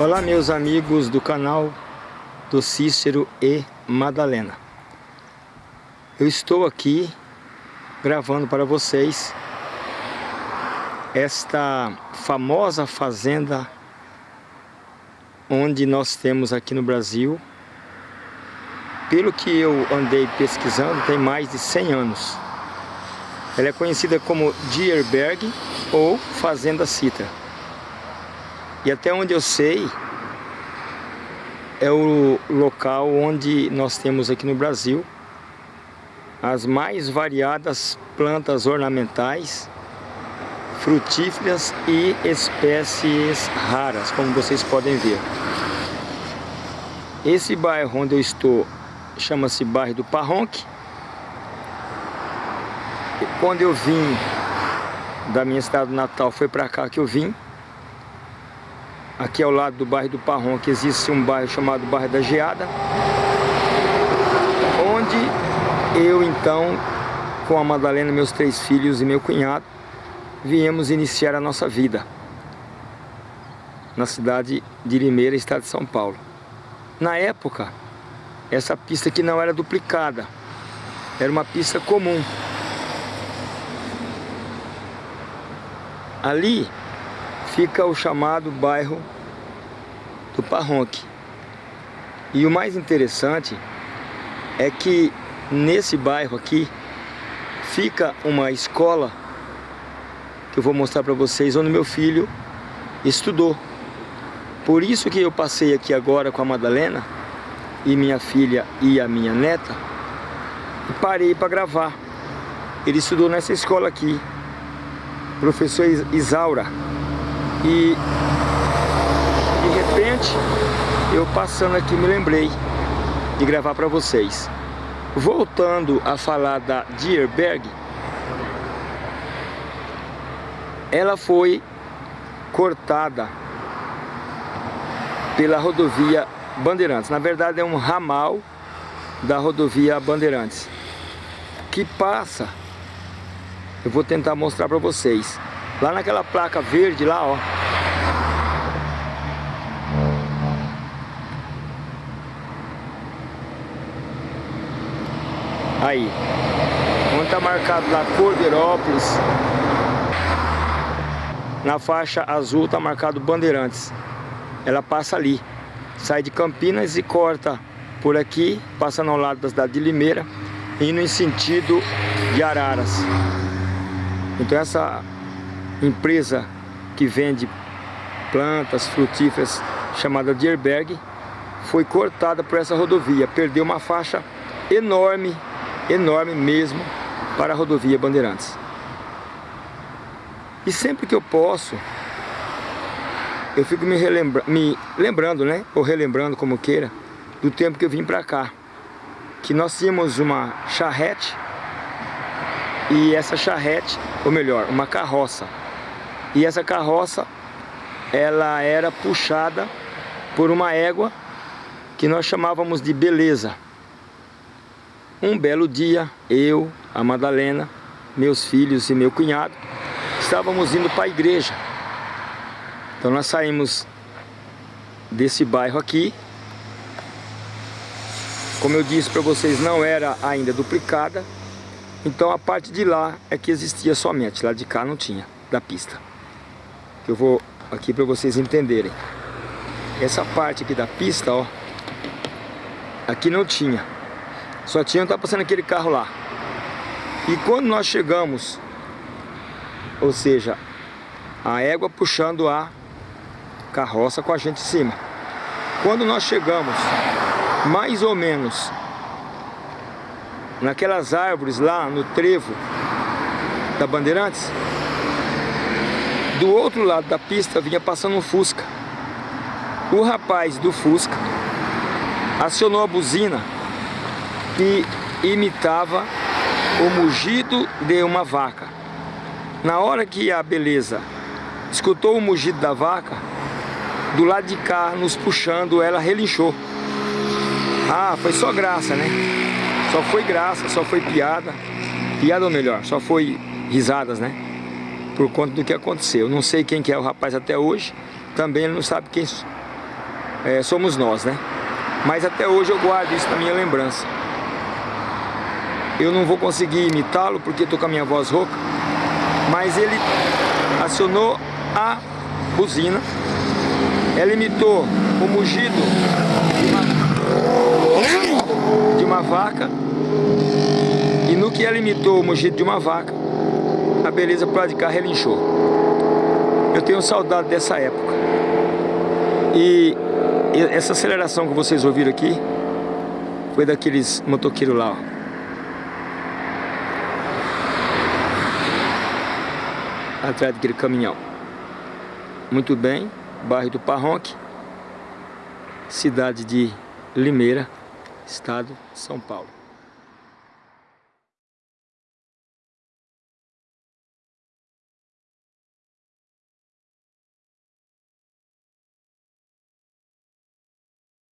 Olá meus amigos do canal do Cícero e Madalena. Eu estou aqui gravando para vocês esta famosa fazenda onde nós temos aqui no Brasil. Pelo que eu andei pesquisando tem mais de 100 anos. Ela é conhecida como Dierberg ou Fazenda Citra e até onde eu sei, é o local onde nós temos aqui no Brasil as mais variadas plantas ornamentais, frutíferas e espécies raras, como vocês podem ver. Esse bairro onde eu estou chama-se bairro do Parronque. Quando eu vim da minha cidade natal, foi para cá que eu vim aqui ao lado do bairro do Parrom, que existe um bairro chamado Bairro da Geada, onde eu então, com a Madalena, meus três filhos e meu cunhado, viemos iniciar a nossa vida na cidade de Limeira, estado de São Paulo. Na época, essa pista aqui não era duplicada, era uma pista comum. Ali fica o chamado bairro do Parronque. E o mais interessante é que nesse bairro aqui fica uma escola que eu vou mostrar para vocês onde meu filho estudou. Por isso que eu passei aqui agora com a Madalena e minha filha e a minha neta e parei para gravar. Ele estudou nessa escola aqui, professor Isaura. E de repente, eu passando aqui me lembrei de gravar para vocês. Voltando a falar da Dierberg, ela foi cortada pela rodovia Bandeirantes. Na verdade é um ramal da rodovia Bandeirantes que passa, eu vou tentar mostrar para vocês, Lá naquela placa verde lá, ó. Aí. Onde tá marcado lá Cordeirópolis. Na faixa azul tá marcado Bandeirantes. Ela passa ali. Sai de Campinas e corta por aqui, passando ao lado da cidade de Limeira, indo em sentido de Araras. Então essa empresa que vende plantas frutíferas chamada Dierberg foi cortada por essa rodovia, perdeu uma faixa enorme, enorme mesmo para a rodovia Bandeirantes. E sempre que eu posso, eu fico me, relembra me lembrando, né, ou relembrando como queira, do tempo que eu vim para cá, que nós tínhamos uma charrete e essa charrete, ou melhor, uma carroça e essa carroça, ela era puxada por uma égua que nós chamávamos de Beleza. Um belo dia, eu, a Madalena, meus filhos e meu cunhado, estávamos indo para a igreja. Então nós saímos desse bairro aqui. Como eu disse para vocês, não era ainda duplicada. Então a parte de lá é que existia somente, lá de cá não tinha, da pista que eu vou aqui para vocês entenderem. Essa parte aqui da pista, ó, aqui não tinha. Só tinha, tá passando aquele carro lá. E quando nós chegamos, ou seja, a égua puxando a carroça com a gente em cima. Quando nós chegamos, mais ou menos, naquelas árvores lá no trevo da Bandeirantes, do outro lado da pista vinha passando um Fusca. O rapaz do Fusca acionou a buzina que imitava o mugido de uma vaca. Na hora que a beleza escutou o mugido da vaca, do lado de cá, nos puxando, ela relinchou. Ah, foi só graça, né? Só foi graça, só foi piada. Piada ou melhor, só foi risadas, né? Por conta do que aconteceu. Não sei quem que é o rapaz até hoje, também ele não sabe quem, é, somos nós, né? Mas até hoje eu guardo isso na minha lembrança. Eu não vou conseguir imitá-lo porque estou com a minha voz rouca, mas ele acionou a buzina, ela imitou o mugido de uma vaca e no que ela imitou o mugido de uma vaca, a beleza para de cá relinchou. Eu tenho saudade dessa época. E essa aceleração que vocês ouviram aqui foi daqueles motoqueiros lá, ó. Atrás daquele caminhão. Muito bem, bairro do Parronque, cidade de Limeira, estado de São Paulo.